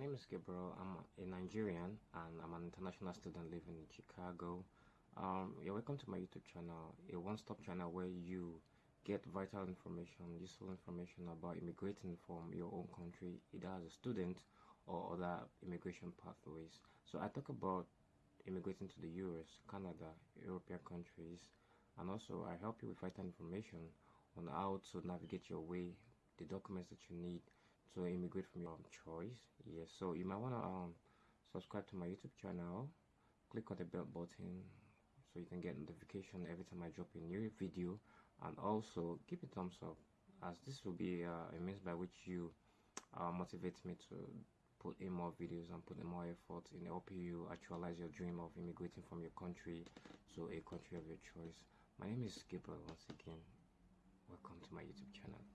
is Gabriel. I'm a Nigerian and I'm an international student living in Chicago. Um, you're welcome to my YouTube channel, a one-stop channel where you get vital information, useful information about immigrating from your own country, either as a student or other immigration pathways. So I talk about immigrating to the US, Canada, European countries, and also I help you with vital information on how to navigate your way, the documents that you need to immigrate from your choice. Yes, so you might want to um, subscribe to my YouTube channel, click on the bell button so you can get notification every time I drop a new video, and also give a thumbs up as this will be uh, a means by which you uh, motivate me to put in more videos and put in more effort in helping you actualize your dream of immigrating from your country to a country of your choice. My name is Gabriel once again. Welcome to my YouTube channel.